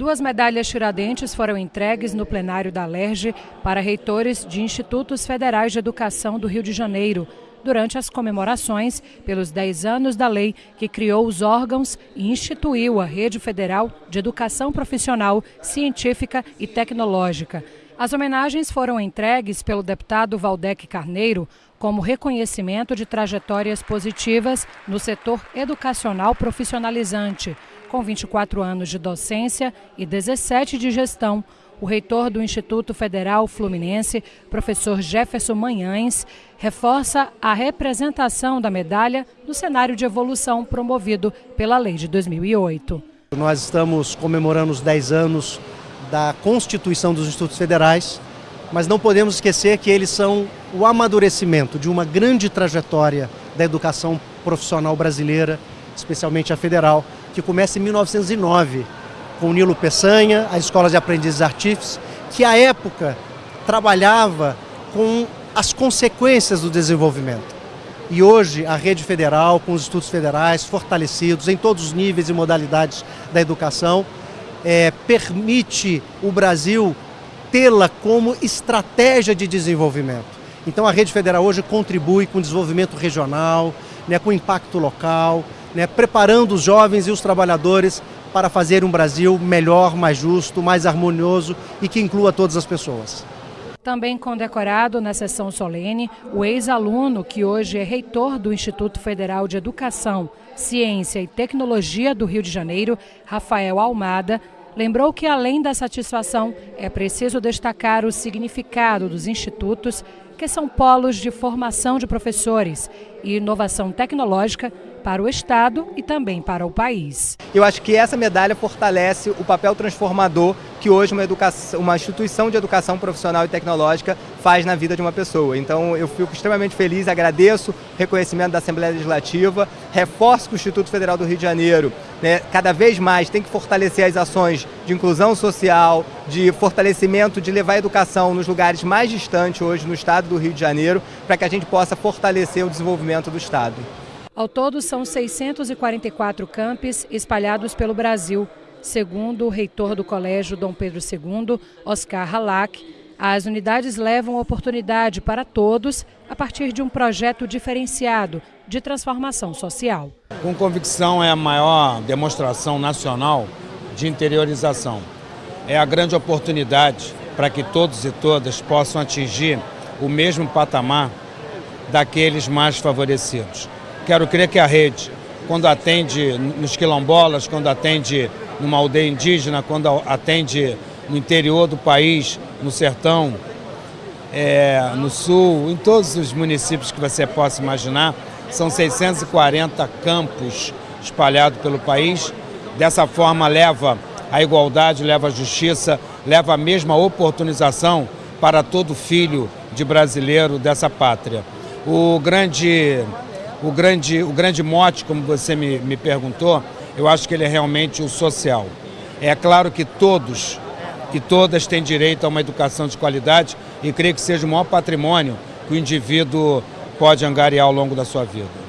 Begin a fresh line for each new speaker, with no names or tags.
Duas medalhas Tiradentes foram entregues no plenário da LERJ para reitores de institutos federais de educação do Rio de Janeiro, durante as comemorações pelos 10 anos da lei que criou os órgãos e instituiu a Rede Federal de Educação Profissional, Científica e Tecnológica. As homenagens foram entregues pelo deputado Valdec Carneiro como reconhecimento de trajetórias positivas no setor educacional profissionalizante, com 24 anos de docência e 17 de gestão. O reitor do Instituto Federal Fluminense, professor Jefferson Manhães, reforça a representação da medalha no cenário de evolução promovido pela lei de 2008.
Nós estamos comemorando os 10 anos da constituição dos institutos federais, mas não podemos esquecer que eles são o amadurecimento de uma grande trajetória da educação profissional brasileira, especialmente a federal, que começa em 1909 com Nilo Peçanha, as escolas de aprendizes artífices, que à época trabalhava com as consequências do desenvolvimento. E hoje a rede federal, com os institutos federais fortalecidos em todos os níveis e modalidades da educação, é, permite o Brasil tê-la como estratégia de desenvolvimento. Então a rede federal hoje contribui com o desenvolvimento regional, né, com impacto local, né, preparando os jovens e os trabalhadores para fazer um Brasil melhor, mais justo, mais harmonioso e que inclua todas as pessoas.
Também condecorado na sessão solene, o ex-aluno, que hoje é reitor do Instituto Federal de Educação, Ciência e Tecnologia do Rio de Janeiro, Rafael Almada, lembrou que, além da satisfação, é preciso destacar o significado dos institutos, que são polos de formação de professores e inovação tecnológica para o Estado e também para o país.
Eu acho que essa medalha fortalece o papel transformador que hoje uma, educação, uma instituição de educação profissional e tecnológica faz na vida de uma pessoa. Então eu fico extremamente feliz, agradeço o reconhecimento da Assembleia Legislativa, reforço que o Instituto Federal do Rio de Janeiro né, cada vez mais tem que fortalecer as ações de inclusão social, de fortalecimento, de levar a educação nos lugares mais distantes hoje no estado do Rio de Janeiro, para que a gente possa fortalecer o desenvolvimento do estado.
Ao todo, são 644 campos espalhados pelo Brasil. Segundo o reitor do Colégio Dom Pedro II, Oscar Halak, as unidades levam oportunidade para todos a partir de um projeto diferenciado de transformação social.
Com convicção, é a maior demonstração nacional de interiorização. É a grande oportunidade para que todos e todas possam atingir o mesmo patamar daqueles mais favorecidos. Quero crer que a rede, quando atende nos quilombolas, quando atende numa aldeia indígena, quando atende no interior do país, no sertão, é, no sul, em todos os municípios que você possa imaginar, são 640 campos espalhados pelo país. Dessa forma leva a igualdade, leva a justiça, leva a mesma oportunização para todo filho de brasileiro dessa pátria. O grande o grande, o grande mote, como você me, me perguntou, eu acho que ele é realmente o social. É claro que todos e todas têm direito a uma educação de qualidade e creio que seja o maior patrimônio que o indivíduo pode angariar ao longo da sua vida.